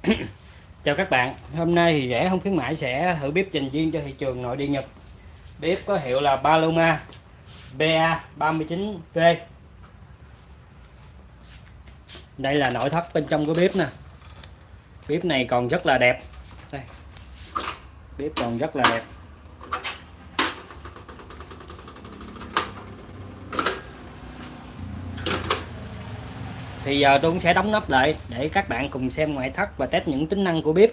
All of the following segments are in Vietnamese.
Chào các bạn, hôm nay thì rẻ không khuyến mãi sẽ thử bếp trình viên cho thị trường nội địa Nhật. Bếp có hiệu là Paloma BA39V Đây là nội thất bên trong của bếp nè. Bếp này còn rất là đẹp. Đây. Bếp còn rất là đẹp. Thì giờ tôi cũng sẽ đóng nắp lại để các bạn cùng xem ngoại thất và test những tính năng của bếp.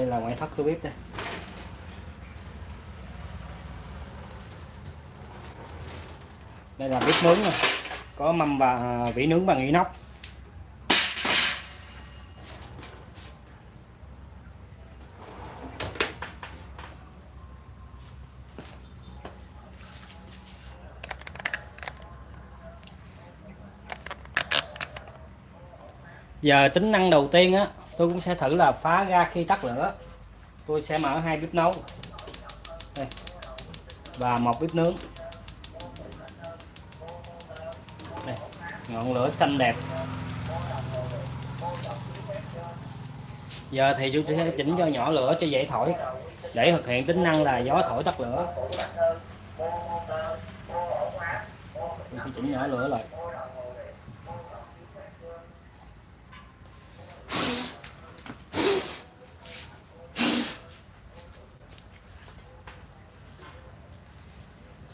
Đây là ngoại thất của bếp đây đây là bếp nướng này. có mâm và à, vỉ nướng bằng inox giờ tính năng đầu tiên á tôi cũng sẽ thử là phá ra khi tắt lửa. Tôi sẽ mở hai bếp nấu. Đây. và một bếp nướng. Đây. ngọn lửa xanh đẹp. Giờ thì tôi sẽ chỉnh cho nhỏ lửa cho dễ thổi. Để thực hiện tính năng là gió thổi tắt lửa. Tôi sẽ chỉnh nhỏ lửa lại.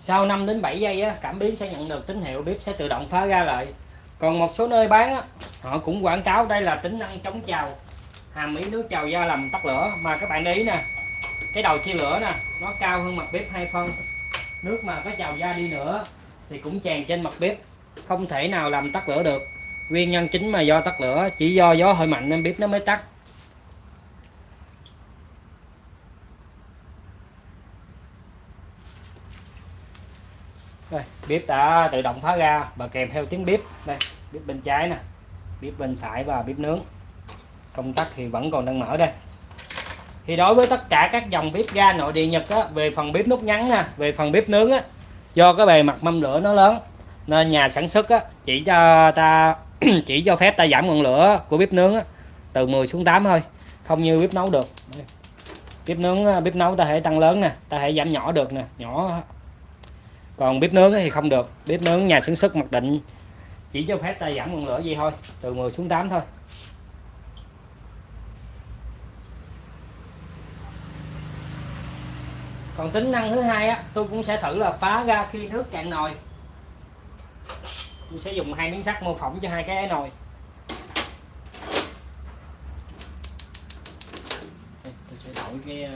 Sau 5 đến 7 giây á, cảm biến sẽ nhận được tín hiệu bếp sẽ tự động phá ra lại. Còn một số nơi bán á, họ cũng quảng cáo đây là tính năng chống trào hàm ý nước trào ra làm tắt lửa. Mà các bạn để ý nè cái đầu chia lửa nè nó cao hơn mặt bếp hai phân. Nước mà có trào ra đi nữa thì cũng tràn trên mặt bếp không thể nào làm tắt lửa được. Nguyên nhân chính mà do tắt lửa chỉ do gió hơi mạnh nên bếp nó mới tắt đây bếp đã tự động phá ra và kèm theo tiếng bếp. Đây bếp bên trái nè bếp bên phải và bếp nướng. Công tắc thì vẫn còn đang mở đây. Thì đối với tất cả các dòng bếp ga nội địa nhật á, về phần bếp nút ngắn nè về phần bếp nướng á, do cái bề mặt mâm lửa nó lớn nên nhà sản xuất á, chỉ cho ta chỉ cho phép ta giảm ngọn lửa của bếp nướng á, từ 10 xuống 8 thôi không như bếp nấu được. Bếp nướng bếp nấu ta thể tăng lớn nè ta thể giảm nhỏ được nè nhỏ còn bếp nướng thì không được. Bếp nướng nhà sản xuất mặc định. Chỉ cho phép ta giảm ngọn lửa gì thôi, từ 10 xuống 8 thôi. Còn tính năng thứ hai á, tôi cũng sẽ thử là phá ra khi nước cạn nồi. Tôi sẽ dùng hai miếng sắt mô phỏng cho hai cái nồi. Tôi sẽ đổi cái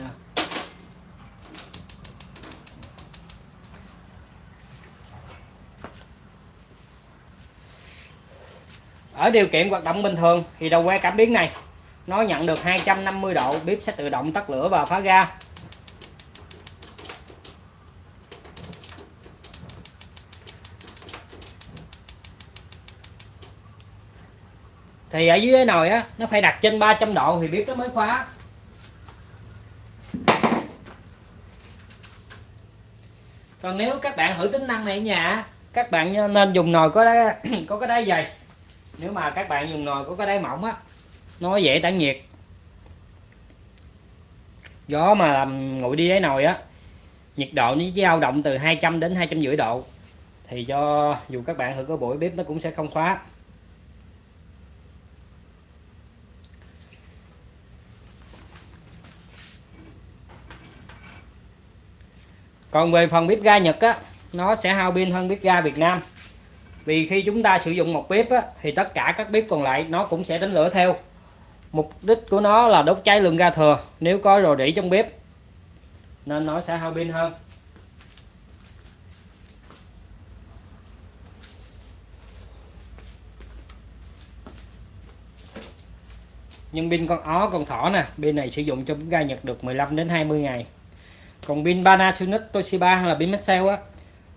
ở điều kiện hoạt động bình thường thì đầu que cảm biến này, nó nhận được 250 độ bếp sẽ tự động tắt lửa và phá ga. Thì ở dưới cái nồi á, nó phải đặt trên 300 độ thì bếp nó mới khóa. Còn nếu các bạn thử tính năng này ở nhà các bạn nên dùng nồi có đá, có cái đáy dày nếu mà các bạn dùng nồi có cái đáy mỏng á, nó dễ tản nhiệt. Gió mà làm nguội đi đáy nồi á, nhiệt độ nó dao động từ 200 đến 250 độ, thì cho dù các bạn thử có buổi bếp nó cũng sẽ không khóa. Còn về phần bếp ga Nhật á, nó sẽ hao pin hơn bếp ga Việt Nam vì khi chúng ta sử dụng một bếp á, thì tất cả các bếp còn lại nó cũng sẽ đánh lửa theo. Mục đích của nó là đốt cháy lượng ga thừa. Nếu có rò rỉ trong bếp nên nó sẽ hao pin hơn. Nhưng pin con ó con thỏ nè pin này sử dụng cho ga Nhật được 15 đến 20 ngày. Còn pin Panasonic Toshiba hay là pin Maxell á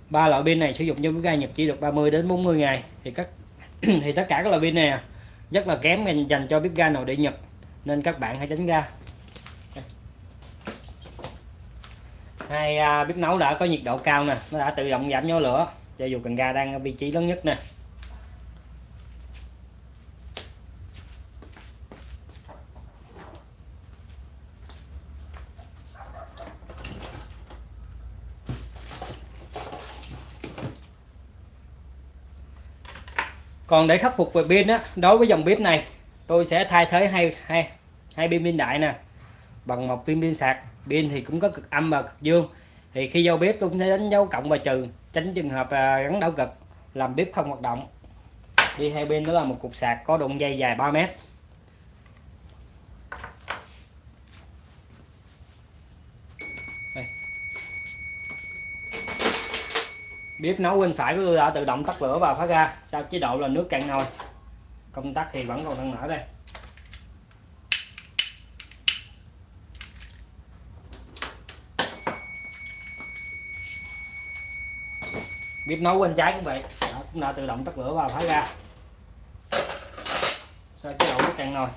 ba loại pin này sử dụng cho bếp ga nhập chỉ được 30 đến 40 ngày. Thì các thì tất cả các loại pin này à, rất là kém dành cho bếp ga nội địa nhập nên các bạn hãy tránh ra hai à, bếp nấu đã có nhiệt độ cao nè, nó đã tự động giảm nhỏ lửa, cho dù cần ga đang ở vị trí lớn nhất nè. Còn để khắc phục về pin á, đối với dòng bếp này, tôi sẽ thay thế hai hai hai pin pin đại nè. Bằng một pin pin sạc. Pin thì cũng có cực âm và cực dương. Thì khi giao bếp tôi cũng sẽ đánh dấu cộng và trừ, tránh trường hợp à, gắn đảo cực, làm bếp không hoạt động. Đi hai bên đó là một cục sạc có độ dây dài 3 mét. Bếp nấu bên phải của tôi đã tự động tắt lửa và phát ra sau chế độ là nước cạn nồi. Công tắc thì vẫn còn đang mở đây. Bếp nấu bên trái cũng vậy đó, cũng đã tự động tắt lửa và phát ra. Sau chế độ nước cạn nồi.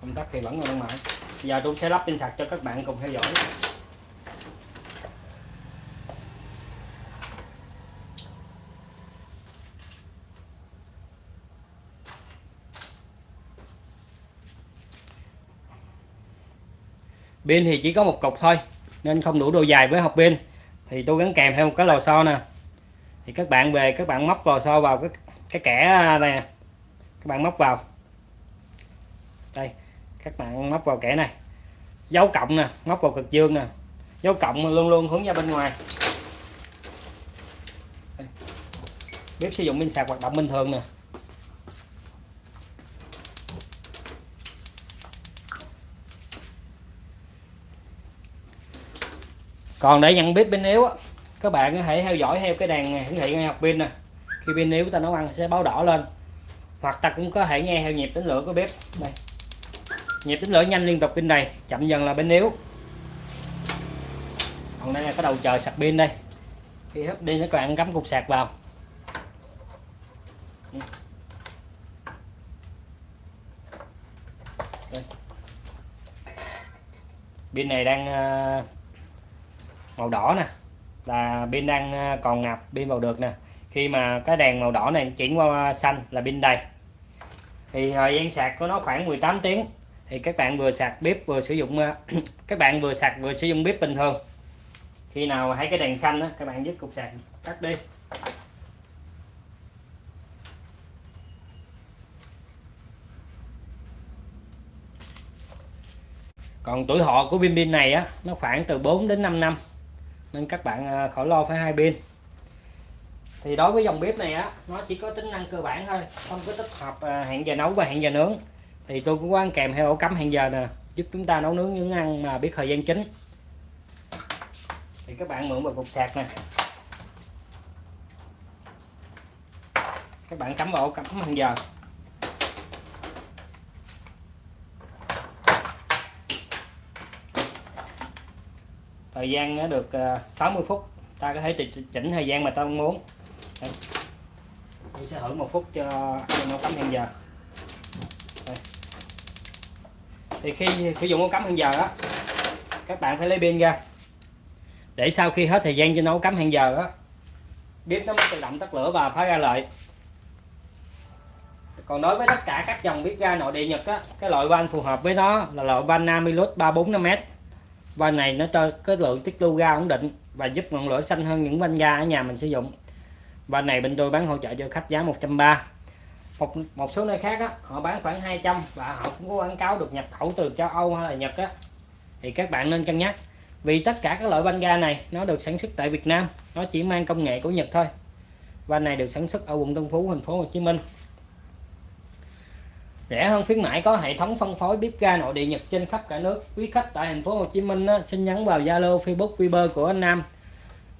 Công tắc thì vẫn còn đang mở. Giờ tôi sẽ lắp pin sạc cho các bạn cùng theo dõi. Pin thì chỉ có một cục thôi, nên không đủ độ dài với học pin. Thì tôi gắn kèm theo một cái lò xo nè. Thì các bạn về, các bạn móc lò xo vào cái cái kẻ này các bạn móc vào. Đây, các bạn móc vào kẻ này. Dấu cộng nè, móc vào cực dương nè. Dấu cộng luôn luôn hướng ra bên ngoài. Bếp sử dụng pin sạc hoạt động bình thường nè. Còn để nhận biết pin yếu á, các bạn có thể theo dõi theo cái đèn hiển thị ngay học pin nè. Khi pin yếu ta nấu ăn sẽ báo đỏ lên. Hoặc ta cũng có thể nghe theo nhịp tính lửa của bếp. Đây. Nhịp tính lửa nhanh liên tục pin này, chậm dần là pin yếu. Còn đây là cái đầu chờ sạc pin đây. Khi hấp đi các bạn cắm cục sạc vào. Pin này đang ờ, màu đỏ nè. Là pin đang ờ, còn ngập pin vào được nè. Khi mà cái đèn màu đỏ này chuyển qua xanh là pin đầy. Thì thời gian sạc của nó khoảng 18 tiếng. Thì các bạn vừa sạc bếp vừa sử dụng ờ, các bạn vừa sạc vừa sử dụng bếp bình thường. Khi nào thấy cái đèn xanh đó, các bạn dứt cục sạc tắt đi. Còn tuổi thọ của viên pin này á nó khoảng từ 4 đến 5 năm nên các bạn à, khỏi lo phải hai pin thì đối với dòng bếp này á, nó chỉ có tính năng cơ bản thôi, không có tích hợp à, hẹn giờ nấu và hẹn giờ nướng. Thì tôi cũng quan kèm theo ổ cắm hẹn giờ nè, giúp chúng ta nấu nướng những ăn mà biết thời gian chính thì các bạn mượn vào cục sạc nè. Các bạn cắm vào ổ cắm hẹn giờ. Thời gian nó được ờ, 60 phút. Ta có thể chỉnh thời gian mà ta muốn. Đây. tôi sẽ thử một phút cho nấu cắm hẹn giờ. Đây. thì khi sử dụng nấu cắm hẹn giờ á, các bạn phải lấy pin ra. Để sau khi hết thời gian cho nấu cắm hẹn giờ á, bếp nó mới tự động tắt lửa và phá ra lại còn đối với tất cả các dòng bếp ga nội địa Nhật á, cái loại van phù hợp với nó là loại van Namilus 345m van này nó cho cái lượng tiết lưu ga ổn định và giúp ngọn lửa xanh hơn những van ga ở nhà mình sử dụng. Van này bên tôi bán hỗ trợ cho khách giá 130 một một số nơi khác á, họ bán khoảng 200 và họ cũng có quảng cáo được nhập khẩu từ châu Âu hay là Nhật á. Thì các bạn nên cân nhắc vì tất cả các loại van ga này nó được sản xuất tại Việt Nam nó chỉ mang công nghệ của Nhật thôi. Van này được sản xuất ở quận Tân Phú thành phố Hồ Chí Minh rẻ hơn khuyến mãi có hệ thống phân phối bếp ga nội địa Nhật trên khắp cả nước. Quý khách tại thành phố Hồ Chí Minh á, xin nhắn vào Zalo Facebook Viber của anh Nam.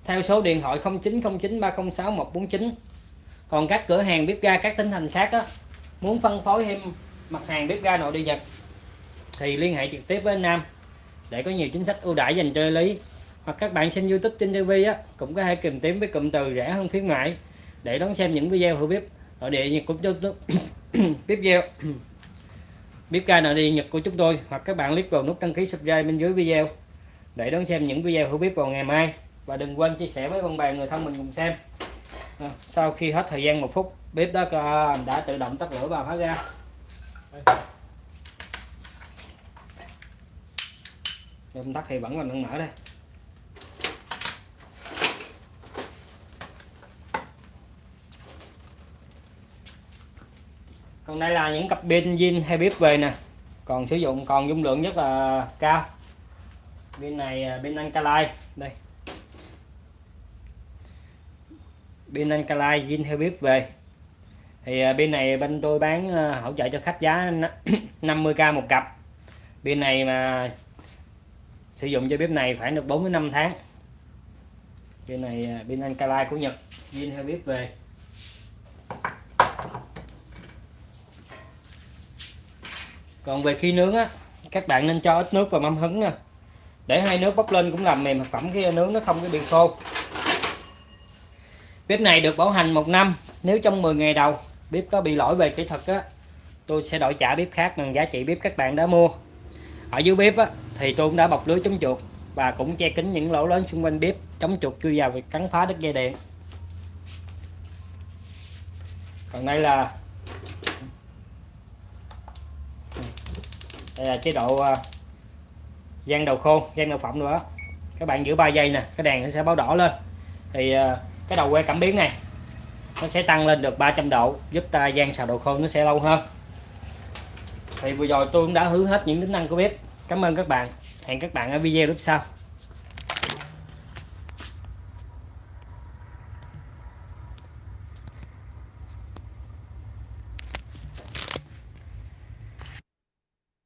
Theo số điện thoại 0909 306 149 còn các cửa hàng bếp ga các tỉnh thành khác á, muốn phân phối thêm mặt hàng bếp ga nội địa Nhật thì liên hệ trực tiếp với anh Nam để có nhiều chính sách ưu đãi dành cho lý. Hoặc các bạn xem YouTube trên TV á cũng có thể tìm kiếm với cụm từ rẻ hơn khuyến mãi để đón xem những video hữu bếp nội địa Nhật cũng chúng tiếp theo bếp ga nào đi Nhật của chúng tôi hoặc các bạn click vào nút đăng ký subscribe bên dưới video để đón xem những video hữu bếp vào ngày mai. Và đừng quên chia sẻ với bạn bè người thân mình cùng xem. À, sau khi hết thời gian một phút bếp đó đã tự động tắt lửa và phá ra công tắc thì vẫn còn đang mở đây. Còn đây là những cặp pin zin hay bếp về nè. Còn sử dụng, còn dung lượng rất là cao. Bên này bên pin alkaline. Đây. Pin alkaline, zin theo bếp về. Thì à, bên này bên tôi bán à, hỗ trợ cho khách giá 50k một cặp. Bên này mà sử dụng cho bếp này phải được 4 năm tháng. Bên này pin alkaline của Nhật, zin theo bếp về. Còn về khi nướng á, các bạn nên cho ít nước vào mâm hứng nè để hai nước bốc lên cũng làm mềm thực phẩm khi nướng nó không có bị khô. Bếp này được bảo hành một năm, nếu trong 10 ngày đầu bếp có bị lỗi về kỹ thuật á, tôi sẽ đổi trả bếp khác bằng giá trị bếp các bạn đã mua. Ở dưới bếp á, thì tôi cũng đã bọc lưới chống chuột và cũng che kín những lỗ lớn xung quanh bếp, chống chuột chui vào và cắn phá đứt dây điện. Còn đây là đây là chế độ à, gian đầu khô, gian đầu phẩm nữa. Các bạn giữ 3 giây nè, cái đèn nó sẽ báo đỏ lên. Thì à, cái đầu que cảm biến này, nó sẽ tăng lên được 300 độ, giúp ta gian xào đồ khô nó sẽ lâu hơn. Thì vừa rồi tôi cũng đã hứa hết những tính năng của bếp. Cảm ơn các bạn. Hẹn các bạn ở video tiếp sau.